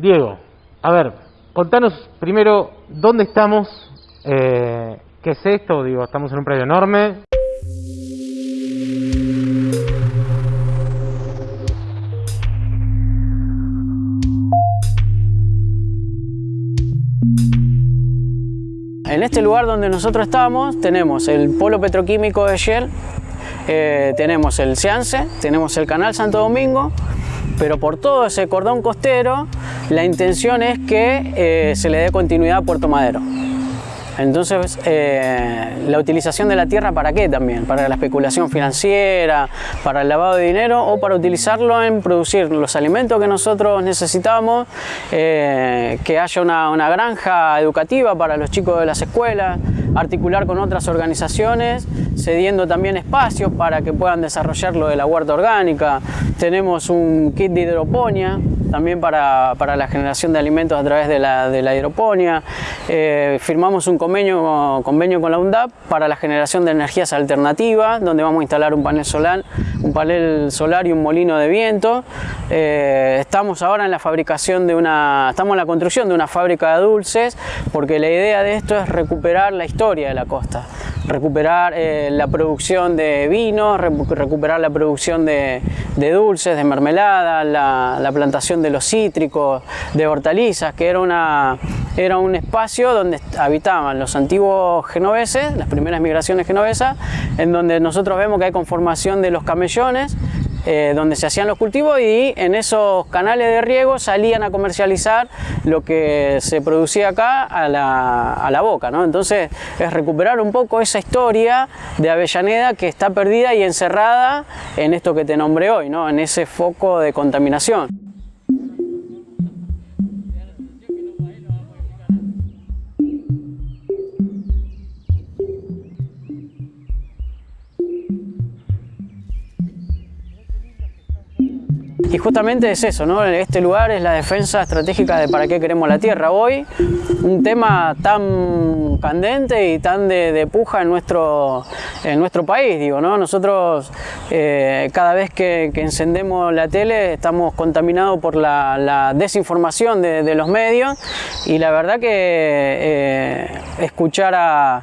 Diego, a ver, contanos primero dónde estamos, eh, qué es esto, digo, estamos en un predio enorme. En este lugar donde nosotros estamos tenemos el polo petroquímico de Shell, eh, tenemos el Ciance, tenemos el canal Santo Domingo, pero por todo ese cordón costero la intención es que eh, se le dé continuidad a Puerto Madero. Entonces, eh, la utilización de la tierra para qué también? Para la especulación financiera, para el lavado de dinero o para utilizarlo en producir los alimentos que nosotros necesitamos, eh, que haya una, una granja educativa para los chicos de las escuelas, articular con otras organizaciones, cediendo también espacios para que puedan desarrollar lo de la huerta orgánica. Tenemos un kit de hidroponía, también para, para, la generación de alimentos a través de la, de la hidroponía. Eh, firmamos un convenio, convenio con la UNDAP para la generación de energías alternativas, donde vamos a instalar un panel solar, un panel solar y un molino de viento. Eh, estamos ahora en la fabricación de una, estamos en la construcción de una fábrica de dulces, porque la idea de esto es recuperar la historia de la costa recuperar eh, la producción de vino, recuperar la producción de, de dulces, de mermelada, la, la, plantación de los cítricos, de hortalizas, que era, una, era un espacio donde habitaban los antiguos genoveses, las primeras migraciones genovesas, en donde nosotros vemos que hay conformación de los camellones, eh, donde se hacían los cultivos y en esos canales de riego salían a comercializar lo que se producía acá a la, a la boca. ¿no? Entonces es recuperar un poco esa historia de Avellaneda que está perdida y encerrada en esto que te nombré hoy, ¿no? en ese foco de contaminación. Y justamente es eso, ¿no? Este lugar es la defensa estratégica de para qué queremos la tierra. Hoy, un tema tan candente y tan de, puja en nuestro, en nuestro país, digo, ¿no? Nosotros eh, cada vez que, encendemos la tele estamos contaminados por la, desinformación de, de, los medios y la verdad que eh, escuchar a,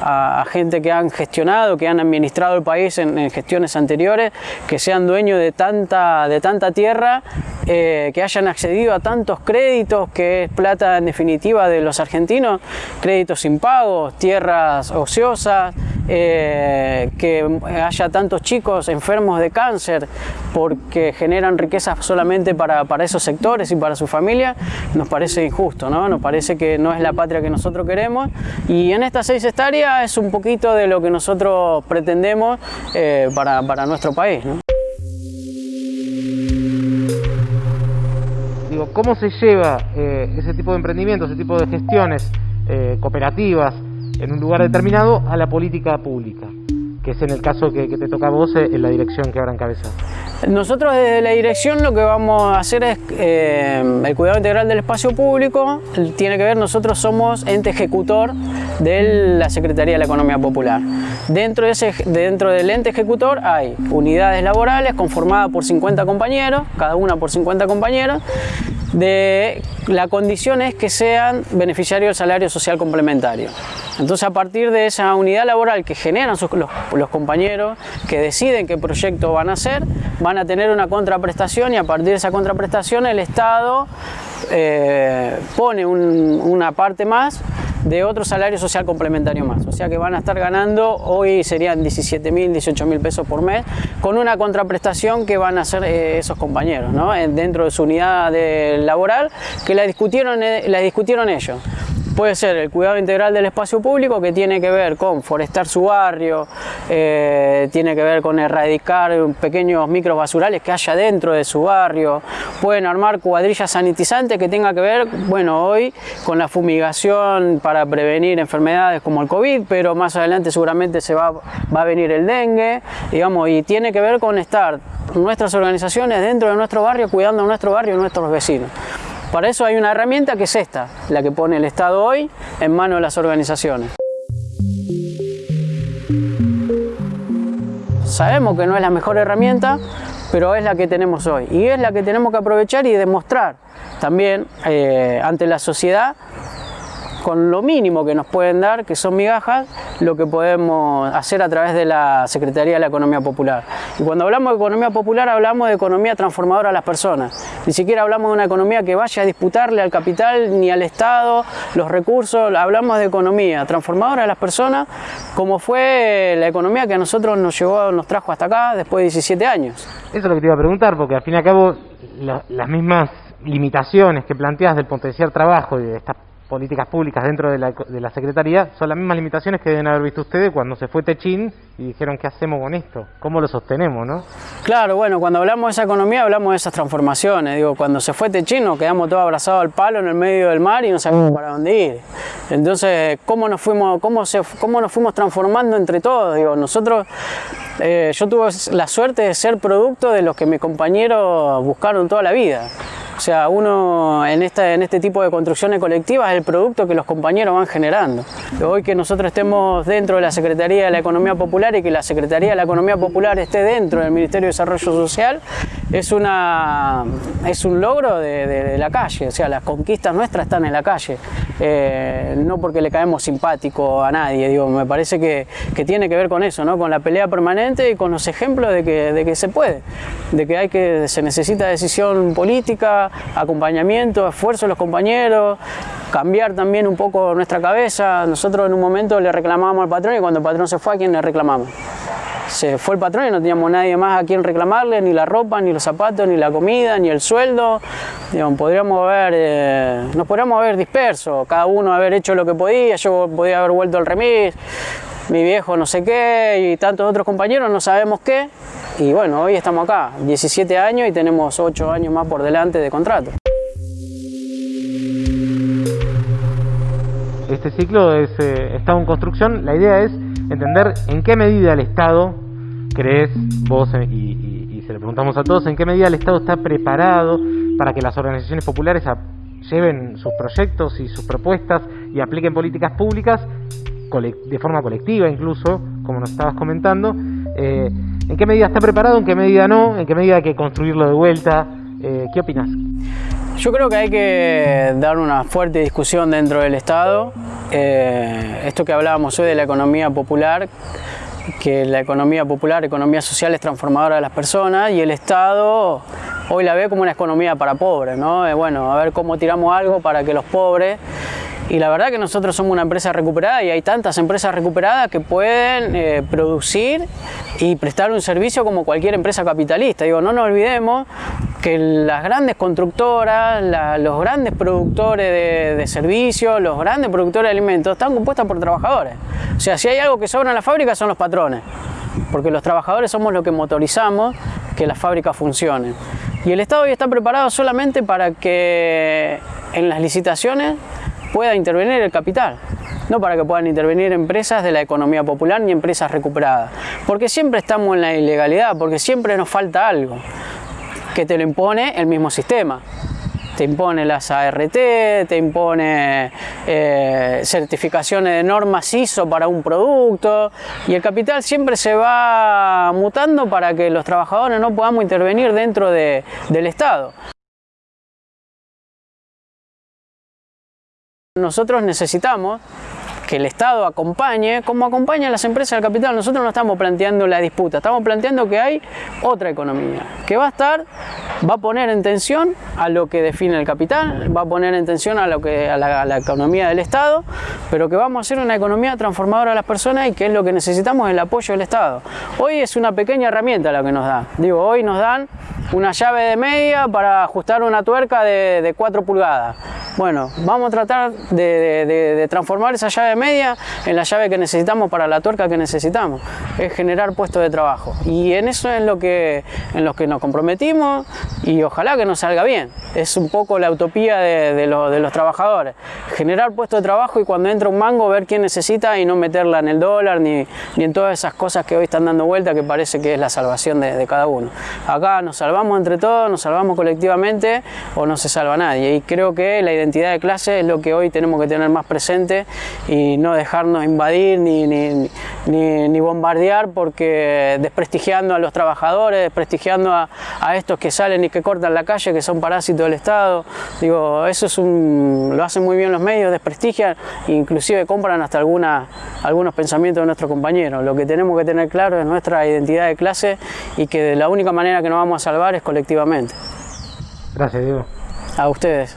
a, gente que han gestionado, que han administrado el país en, gestiones anteriores, que sean dueños de tanta, de tanta tierra, eh, que hayan accedido a tantos créditos, que es plata en definitiva de los argentinos, créditos impagos, tierras ociosas, eh, que haya tantos chicos enfermos de cáncer porque generan riquezas solamente para, esos sectores y para su familia, nos parece injusto, ¿no? nos parece que no es la patria que nosotros queremos y en estas seis hectáreas es un poquito de lo que nosotros pretendemos eh, para, para, nuestro país. ¿Cómo se lleva eh, ese tipo de emprendimientos, ese tipo de gestiones cooperativas, en un lugar determinado a la política pública, que es en el caso que, te toca a vos en la dirección que ahora encabezás. Nosotros desde la dirección lo que vamos a hacer es eh, el cuidado integral del espacio público, tiene que ver, nosotros somos ente ejecutor de la Secretaría de la Economía Popular. Dentro, de ese, dentro del ente ejecutor hay unidades laborales conformadas por 50 compañeros, cada una por 50 compañeros, de la condición es que sean beneficiarios del salario social complementario. Entonces a partir de esa unidad laboral que generan sus, los, compañeros, que deciden qué proyecto van a hacer, van a tener una contraprestación y a partir de esa contraprestación el Estado eh, pone un, una parte más de otro salario social complementario más. O sea que van a estar ganando, hoy serían 17 mil, 18 mil pesos por mes, con una contraprestación que van a hacer eh, esos compañeros, ¿no? dentro de su unidad de laboral, que la discutieron, eh, la discutieron ellos. Puede ser el cuidado integral del espacio público que tiene que ver con forestar su barrio, eh, tiene que ver con erradicar pequeños micros basurales que haya dentro de su barrio, pueden armar cuadrillas sanitizantes que tenga que ver, bueno, hoy con la fumigación para prevenir enfermedades como el COVID, pero más adelante seguramente se va, a venir el dengue, digamos, y tiene que ver con estar nuestras organizaciones dentro de nuestro barrio, cuidando nuestro barrio y nuestros vecinos. Para eso hay una herramienta que es esta, la que pone el Estado hoy en manos de las organizaciones. Sabemos que no es la mejor herramienta, pero es la que tenemos hoy. Y es la que tenemos que aprovechar y demostrar también eh, ante la sociedad con lo mínimo que nos pueden dar, que son migajas, lo que podemos hacer a través de la Secretaría de la Economía Popular. Y cuando hablamos de economía popular hablamos de economía transformadora a las personas. Ni siquiera hablamos de una economía que vaya a disputarle al capital ni al Estado los recursos, hablamos de economía transformadora a las personas, como fue la economía que a nosotros nos llevó, nos trajo hasta acá después de 17 años. Eso es lo que te iba a preguntar, porque al fin y al cabo las mismas limitaciones que planteas del potenciar trabajo y de estas políticas públicas dentro de la, de la, Secretaría son las mismas limitaciones que deben haber visto ustedes cuando se fue Techín y dijeron qué hacemos con esto, cómo lo sostenemos, ¿no? Claro, bueno, cuando hablamos de esa economía hablamos de esas transformaciones, digo, cuando se fue Techín nos quedamos todos abrazados al palo en el medio del mar y no sabíamos para dónde ir. Entonces, ¿cómo nos fuimos, cómo se, cómo nos fuimos transformando entre todos? Digo, nosotros, eh, yo tuve la suerte de ser producto de los que mis compañeros buscaron toda la vida. O sea, uno en, este tipo de construcciones colectivas es el producto que los compañeros van generando. Hoy que nosotros estemos dentro de la Secretaría de la Economía Popular y que la Secretaría de la Economía Popular esté dentro del Ministerio de Desarrollo Social es, una, es un logro de, la calle, o sea, las conquistas nuestras están en la calle, eh, no porque le caemos simpático a nadie, digo, me parece que, que, tiene que ver con eso, ¿no? con la pelea permanente y con los ejemplos de que, de que se puede, de que, hay que se necesita decisión política, acompañamiento, esfuerzo de los compañeros, cambiar también un poco nuestra cabeza. Nosotros en un momento le reclamábamos al patrón y cuando el patrón se fue, ¿a quién le reclamamos? Fue el patrón y no teníamos nadie más a quien reclamarle, ni la ropa, ni los zapatos, ni la comida, ni el sueldo. podríamos haber, eh, nos podríamos haber disperso, cada uno haber hecho lo que podía, yo podía haber vuelto al remis, mi viejo no sé qué y tantos otros compañeros no sabemos qué. Y bueno, hoy estamos acá, 17 años y tenemos 8 años más por delante de contrato. Este ciclo es eh, Estado en construcción. La idea es entender en qué medida el Estado, crees vos eh, y, se le preguntamos a todos, en qué medida el Estado está preparado para que las organizaciones populares lleven sus proyectos y sus propuestas y apliquen políticas públicas de forma colectiva incluso, como nos estabas comentando. Eh, ¿En qué medida está preparado? ¿En qué medida no? ¿En qué medida hay que construirlo de vuelta? Eh, ¿Qué opinas? Yo creo que hay que dar una fuerte discusión dentro del Estado. Eh, esto que hablábamos hoy de la economía popular, que la economía popular, economía social es transformadora de las personas y el Estado hoy la ve como una economía para pobres, ¿no? bueno, a ver cómo tiramos algo para que los pobres y la verdad que nosotros somos una empresa recuperada y hay tantas empresas recuperadas que pueden eh, producir y prestar un servicio como cualquier empresa capitalista. Digo, no nos olvidemos que las grandes constructoras, los grandes productores de, servicios, los grandes productores de alimentos están compuestos por trabajadores. O sea, si hay algo que sobra en la fábrica son los patrones, porque los trabajadores somos los que motorizamos que las fábricas funcionen. Y el Estado hoy está preparado solamente para que en las licitaciones pueda intervenir el capital, no para que puedan intervenir empresas de la economía popular ni empresas recuperadas, porque siempre estamos en la ilegalidad, porque siempre nos falta algo que te lo impone el mismo sistema. Te impone las ART, te impone eh, certificaciones de normas ISO para un producto y el capital siempre se va mutando para que los trabajadores no podamos intervenir dentro del Estado. Nosotros necesitamos que el Estado acompañe, como acompaña las empresas del capital. Nosotros no estamos planteando la disputa, estamos planteando que hay otra economía, que va a estar, va a poner en tensión a lo que define el capital, va a poner en tensión a, lo que, a la, economía del Estado, pero que vamos a hacer una economía transformadora a las personas y que es lo que necesitamos el apoyo del Estado. Hoy es una pequeña herramienta lo que nos da. Digo, hoy nos dan una llave de media para ajustar una tuerca de, de 4 pulgadas bueno, vamos a tratar de, transformar esa llave media en la llave que necesitamos para la tuerca que necesitamos. Es generar puestos de trabajo. Y en eso es lo que, en lo que nos comprometimos y ojalá que nos salga bien. Es un poco la utopía de, los trabajadores. Generar puestos de trabajo y cuando entra un mango ver quién necesita y no meterla en el dólar ni, en todas esas cosas que hoy están dando vuelta que parece que es la salvación de, de cada uno. Acá nos salvamos entre todos, nos salvamos colectivamente o no se salva nadie. Y creo que la identidad de clase es lo que hoy tenemos que tener más presente y no dejarnos invadir ni, ni, ni, bombardear porque desprestigiando a los trabajadores, desprestigiando a, a, estos que salen y que cortan la calle, que son parásitos del Estado. Digo, eso es un, lo hacen muy bien los medios, desprestigian, inclusive compran hasta alguna, algunos pensamientos de nuestros compañeros. Lo que tenemos que tener claro es nuestra identidad de clase y que la única manera que nos vamos a salvar colectivamente. Gracias, Diego. A ustedes.